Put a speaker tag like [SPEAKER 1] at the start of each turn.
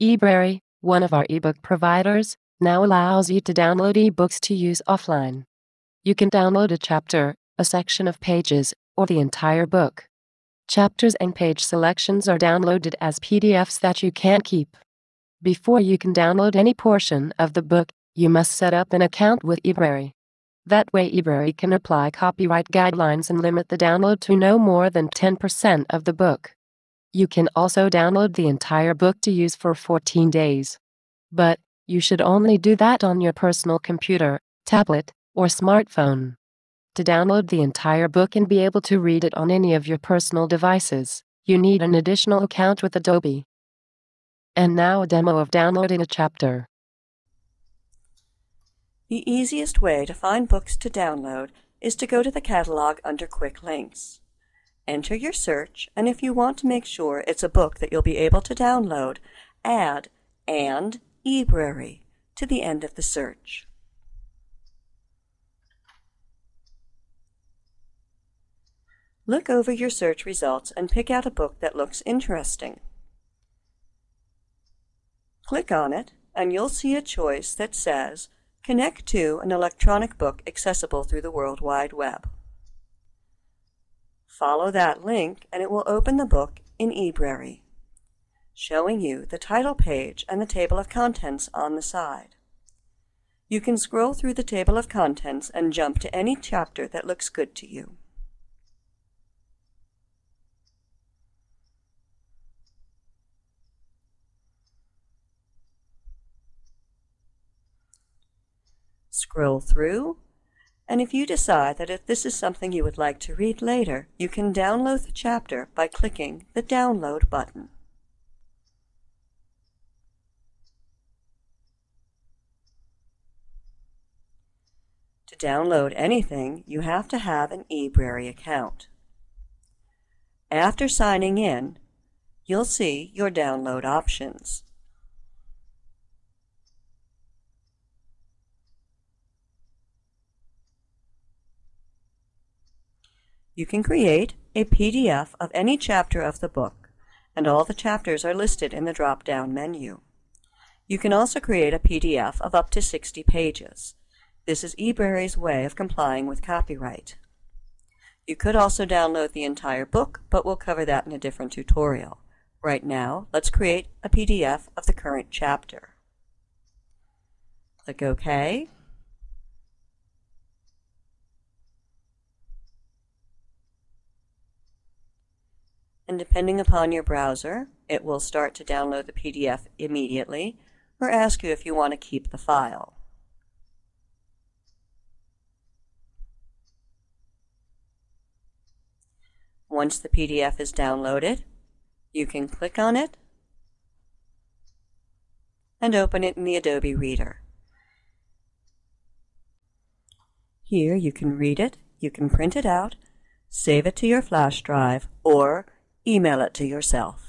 [SPEAKER 1] eBrary, one of our ebook providers, now allows you to download ebooks to use offline. You can download a chapter, a section of pages, or the entire book. Chapters and page selections are downloaded as PDFs that you can't keep. Before you can download any portion of the book, you must set up an account with eBrary. That way eBrary can apply copyright guidelines and limit the download to no more than 10% of the book. You can also download the entire book to use for 14 days. But, you should only do that on your personal computer, tablet, or smartphone. To download the entire book and be able to read it on any of your personal devices, you need an additional account with Adobe. And now a demo of downloading a chapter.
[SPEAKER 2] The easiest way to find books to download is to go to the catalog under Quick Links. Enter your search, and if you want to make sure it's a book that you'll be able to download, add and eBrary to the end of the search. Look over your search results and pick out a book that looks interesting. Click on it, and you'll see a choice that says Connect to an electronic book accessible through the World Wide Web. Follow that link and it will open the book in eBrary, showing you the title page and the table of contents on the side. You can scroll through the table of contents and jump to any chapter that looks good to you. Scroll through, and if you decide that if this is something you would like to read later, you can download the chapter by clicking the Download button. To download anything, you have to have an eBrary account. After signing in, you'll see your download options. You can create a PDF of any chapter of the book, and all the chapters are listed in the drop-down menu. You can also create a PDF of up to 60 pages. This is eBrary's way of complying with copyright. You could also download the entire book, but we'll cover that in a different tutorial. Right now, let's create a PDF of the current chapter. Click OK. And depending upon your browser, it will start to download the PDF immediately or ask you if you want to keep the file. Once the PDF is downloaded, you can click on it and open it in the Adobe Reader. Here you can read it, you can print it out, save it to your flash drive, or email it to yourself.